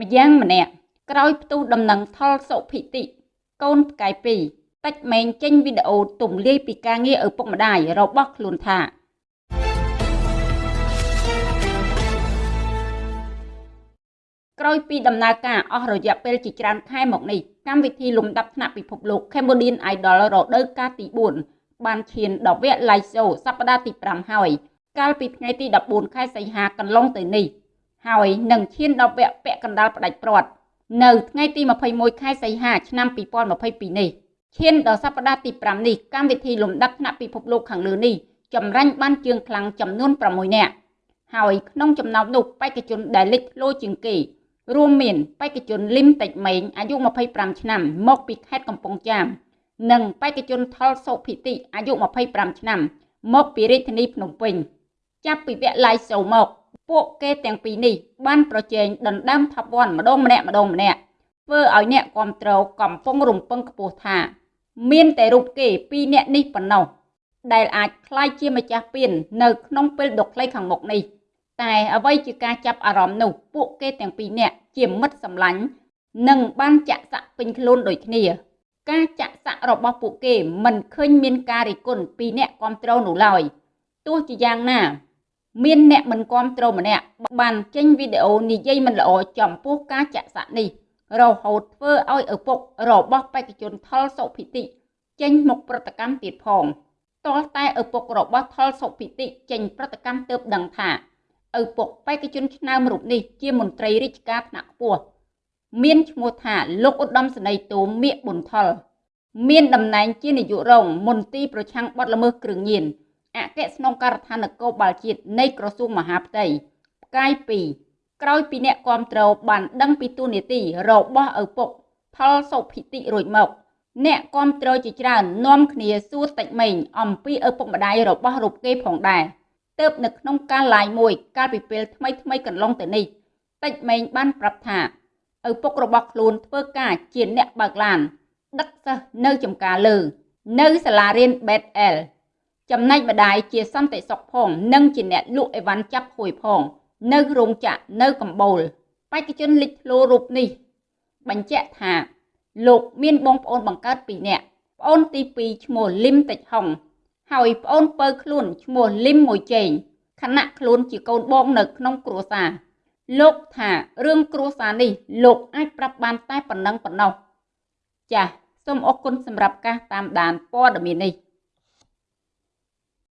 ម្យ៉ាងម្នាក់ក្រោយផ្ទុះដំណឹងថុលសុភិតិកូនផ្កាយពីរតិចម៉េងចេញវីដេអូទំលាយពីការងារឪពុកម្ដាយរបស់ខ្លួនថាក្រោយពីដំណើរការអស់រយៈពេលជាច្រើនខែមកនេះកម្មវិធីលំដាប់ថ្នាក់ពិភពលោក Cambodian Idol រដូវកាលទី4បានឈានដល់វគ្គ Live Show សប្តាហ៍ទី5ហើយ កាលពីថ្ងៃទី14ខែសីហាកន្លងទៅនេះ ហើយនឹងឈានដល់វគ្គពាក់កណ្ដាលផ្ដាច់ព្រាត់នៅថ្ងៃទី21ខែសីហាឆ្នាំ2022នេះឈានដល់សប្តាហ៍ទី5នេះកម្មវិធីលំដាប់ថ្នាក់ពិភពលោកខាងលើនេះចម្រាញ់បានជើងខ្លាំងចំនួន6នាក់ហើយក្នុងចំណោមនោះបេក្ខជនដែលលេចធ្លោជាងគេរួមមានបេក្ខជនលឹមតិចម៉េងអាយុ25ឆ្នាំមកពីខេត្តកំពង់ចាម និងបេក្ខជនថុលសុភិតិអាយុ25ឆ្នាំមកពីរាជធានីភ្នំពេញ ចាប់ពីវគ្គ live show មក ពួកគេទាំងពីរនេះបានប្រជែងដណ្ដើម Top 1ម្ដងម្នាក់ម្ដងម្នាក់ធ្វើឲ្យអ្នកគ្រប់គ្រងកំពុងរំពឹងខ្ពស់ថា មានតែរូបគេពីរនាក់នេះប៉ុណ្ណោះដែលអាចក្លាយជាម្ចាស់ពាននៅក្នុងពេលដ៏ខ្លីខាងមុខនេះតែអ្វីជាការចាប់អារម្មណ៍នោះពួកគេទាំងពីរនាក់ជាមិត្តសម្លាញ់និងបានចាក់សាក់ពេញខ្លួនដូចគ្នា ការចាក់សាក់របស់ពួកគេមិនឃើញមានការរិះគន់ពីអ្នកគ្រប់គ្រងនោះឡើយទោះជាយ៉ាងណា មានអ្នកមិនគ្រប់គ្រងម្នាក់បានចេញវីដេអូនិយាយមិនល្អចំពោះការចាក់សាក់នេះរហូតធ្វើឲ្យឪពុករបស់បេក្ខជនថុលសុភិតិចេញមកប្រតិកម្មទៀតផងតលតែឪពុករបស់ថុលសុភិតិចេញប្រតិកម្មទៅដឹងថាឪពុកបេក្ខជនឆ្នើមរូបនេះជាមន្ត្រីរាជការថ្នាក់ខ្ពស់មានឈ្មោះថាលោកឧត្តមសេនីយ៍តូមមៀកប៊ុនថុលមានតំណែងជានាយករងមន្ទីរប្រឆាំងបទល្មើសគ្រឿងញៀន អគ្គស្នងការដ្ឋាននគរបាលជាតិនៃក្រសួងមហាផ្ទៃផ្កាយ2ក្រោយពីអ្នកគាំទ្របានដឹងពីទូនីតិរបស់ឪពុកផលសុភិតិរួចមកអ្នកគាំទ្រជាច្រើននាំគ្នាសួរតិចម៉េងអំពីឪពុកម្ដាយរបស់រូបគេផងដែរទៅនៅក្នុងការ live មួយកាលពីពេលថ្មីថ្មីកន្លងទៅនេះតិចម៉េងបានប្រាប់ថាឪពុករបស់ខ្លួនធ្វើការជាអ្នកបើកឡានដឹកសិស្សនៅចំការលើ នៅសាលារៀន Bet L ចំណែកម្ដាយជាសន្តិសុខផង និងជាអ្នកលក់អីវ៉ាន់ចាប់ហួយផង នៅរោងចក្រនៅកម្ពូលបេក្ខជនលេចធ្លោរូបនេះ បញ្ជាក់ថា លោកមានបងប្អូនបង្កើតពីរនាក់ប្អូនទី2ឈ្មោះលឹមតិចហុងហើយប្អូនពៅខ្លួនឈ្មោះលឹមមួយជេងខណៈខ្លួនជាកូនបងនៅក្នុងគ្រួសារលោកថារឿងគ្រួសារនេះ លោកអាចប្រាប់បានតែប៉ុណ្ណឹងប៉ុណ្ណោះចាសសូមអរគុណសម្រាប់ការតាមដានព័ត៌មាននេះ